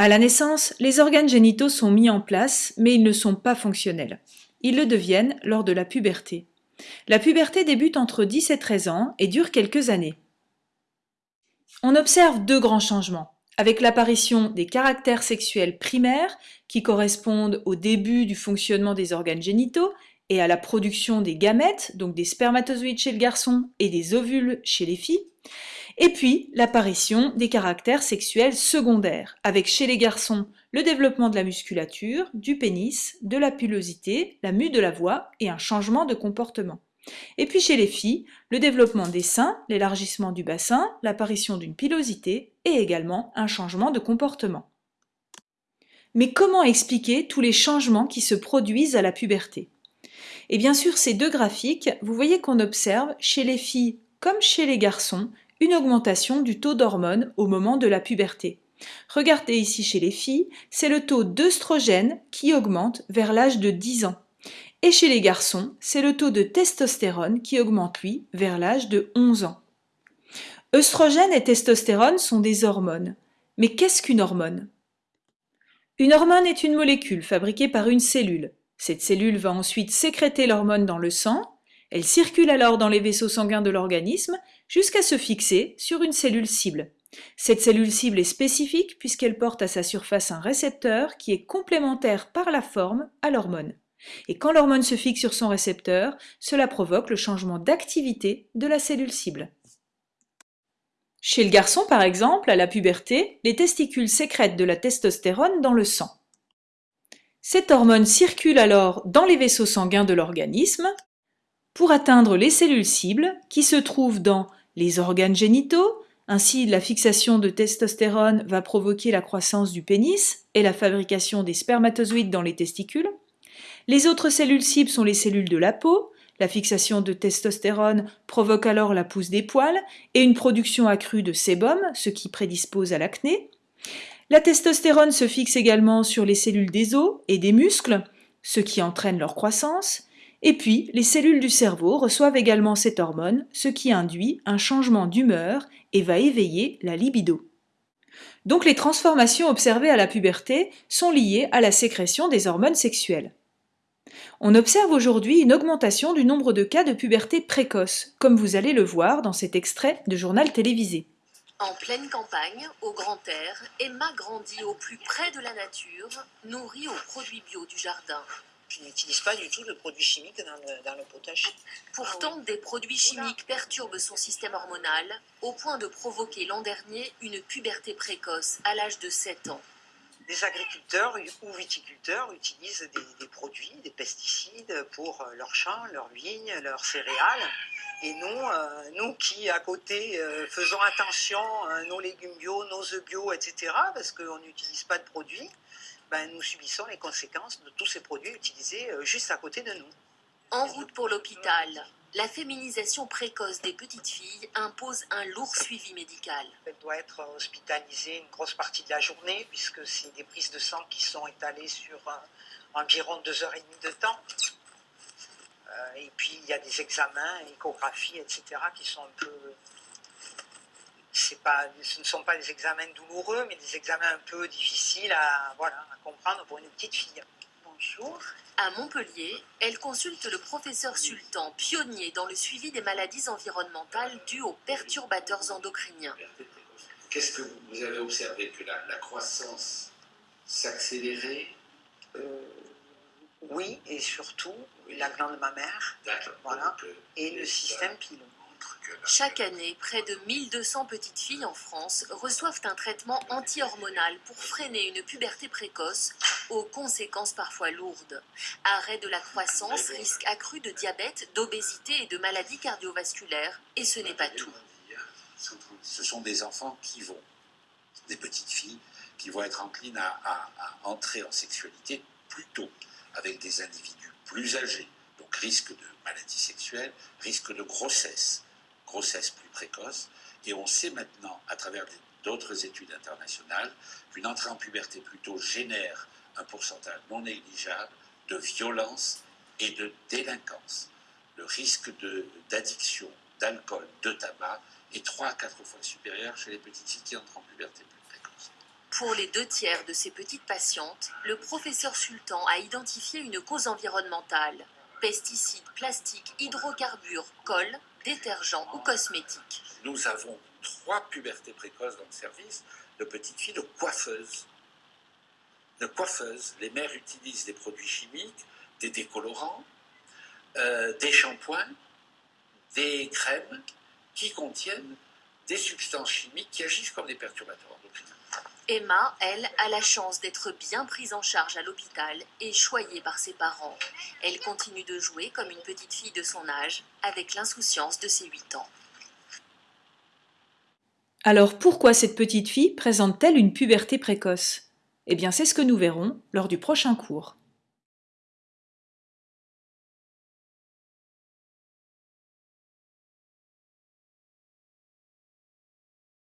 À la naissance, les organes génitaux sont mis en place, mais ils ne sont pas fonctionnels. Ils le deviennent lors de la puberté. La puberté débute entre 10 et 13 ans et dure quelques années. On observe deux grands changements, avec l'apparition des caractères sexuels primaires qui correspondent au début du fonctionnement des organes génitaux et à la production des gamètes, donc des spermatozoïdes chez le garçon et des ovules chez les filles, et puis l'apparition des caractères sexuels secondaires, avec chez les garçons le développement de la musculature, du pénis, de la pilosité, la mue de la voix et un changement de comportement. Et puis chez les filles, le développement des seins, l'élargissement du bassin, l'apparition d'une pilosité et également un changement de comportement. Mais comment expliquer tous les changements qui se produisent à la puberté? Et bien sûr, ces deux graphiques, vous voyez qu'on observe chez les filles comme chez les garçons une augmentation du taux d'hormones au moment de la puberté. Regardez ici chez les filles, c'est le taux d'œstrogène qui augmente vers l'âge de 10 ans. Et chez les garçons, c'est le taux de testostérone qui augmente lui vers l'âge de 11 ans. Œstrogène et testostérone sont des hormones. Mais qu'est-ce qu'une hormone? Une hormone est une molécule fabriquée par une cellule. Cette cellule va ensuite sécréter l'hormone dans le sang, elle circule alors dans les vaisseaux sanguins de l'organisme jusqu'à se fixer sur une cellule cible. Cette cellule cible est spécifique puisqu'elle porte à sa surface un récepteur qui est complémentaire par la forme à l'hormone. Et quand l'hormone se fixe sur son récepteur, cela provoque le changement d'activité de la cellule cible. Chez le garçon, par exemple, à la puberté, les testicules sécrètent de la testostérone dans le sang. Cette hormone circule alors dans les vaisseaux sanguins de l'organisme pour atteindre les cellules cibles qui se trouvent dans les organes génitaux, ainsi la fixation de testostérone va provoquer la croissance du pénis et la fabrication des spermatozoïdes dans les testicules. Les autres cellules cibles sont les cellules de la peau, la fixation de testostérone provoque alors la pousse des poils et une production accrue de sébum, ce qui prédispose à l'acné. La testostérone se fixe également sur les cellules des os et des muscles, ce qui entraîne leur croissance. Et puis, les cellules du cerveau reçoivent également cette hormone, ce qui induit un changement d'humeur et va éveiller la libido. Donc les transformations observées à la puberté sont liées à la sécrétion des hormones sexuelles. On observe aujourd'hui une augmentation du nombre de cas de puberté précoce, comme vous allez le voir dans cet extrait de journal télévisé. En pleine campagne, au grand air, Emma grandit au plus près de la nature, nourrie aux produits bio du jardin. Je n'utilise pas du tout de produits chimiques dans le, potager. Pourtant, des produits chimiques perturbent son système hormonal au point de provoquer l'an dernier une puberté précoce à l'âge de 7 ans. Les agriculteurs ou viticulteurs utilisent des, produits, des pesticides pour euh, leurs champs, leurs vignes, leurs céréales. Et nous, euh, nous qui à côté euh, faisons attention à nos légumes bio, nos œufs bio, etc., parce qu'on n'utilise pas de produits, ben, nous subissons les conséquences de tous ces produits utilisés euh, juste à côté de nous. En route pour l'hôpital, la féminisation précoce des petites filles impose un lourd suivi médical. Elle doit être hospitalisée une grosse partie de la journée, puisque c'est des prises de sang qui sont étalées sur environ deux heures et demie de temps. Euh, et puis il y a des examens, échographies, etc., qui sont un peu pas, ce ne sont pas des examens douloureux, mais des examens un peu difficiles à, voilà, à comprendre pour une petite fille. Bonjour. À Montpellier, elle consulte le professeur Sultan, pionnier dans le suivi des maladies environnementales dues aux perturbateurs endocriniens. Qu'est-ce que vous avez observé Que la, croissance s'accélérait? Euh, Oui, et surtout la glande mammaire voilà, euh, et le système pilon. Chaque année, près de 1200 petites filles en France reçoivent un traitement anti-hormonal pour freiner une puberté précoce aux conséquences parfois lourdes. Arrêt de la croissance, risque accru de diabète, d'obésité et de maladies cardiovasculaires. Et ce n'est pas tout. Ce sont des enfants qui vont, des petites filles, qui vont être enclines à, à entrer en sexualité plus tôt, avec des individus plus âgés, donc risque de maladie sexuelle, risque de grossesse grossesse plus précoce. Et on sait maintenant, à travers d'autres études internationales, qu'une entrée en puberté plus tôt génère un pourcentage non négligeable de violence et de délinquance. Le risque d'addiction, d'alcool, de tabac est 3 à 4 fois supérieur chez les petites filles qui entrent en puberté plus précoce. Pour les deux tiers de ces petites patientes, le professeur Sultan a identifié une cause environnementale. Pesticides, plastiques, hydrocarbures, colle, détergents ou cosmétiques. Nous avons trois pubertés précoces dans le service de petites filles de coiffeuses. De coiffeuses. Les mères utilisent des produits chimiques, des décolorants, euh, des shampoings, des crèmes qui contiennent des substances chimiques qui agissent comme des perturbateurs endocriniens. Emma, elle, a la chance d'être bien prise en charge à l'hôpital et choyée par ses parents. Elle continue de jouer comme une petite fille de son âge, avec l'insouciance de ses 8 ans. Alors pourquoi cette petite fille présente-t-elle une puberté précoce? Eh bien c'est ce que nous verrons lors du prochain cours.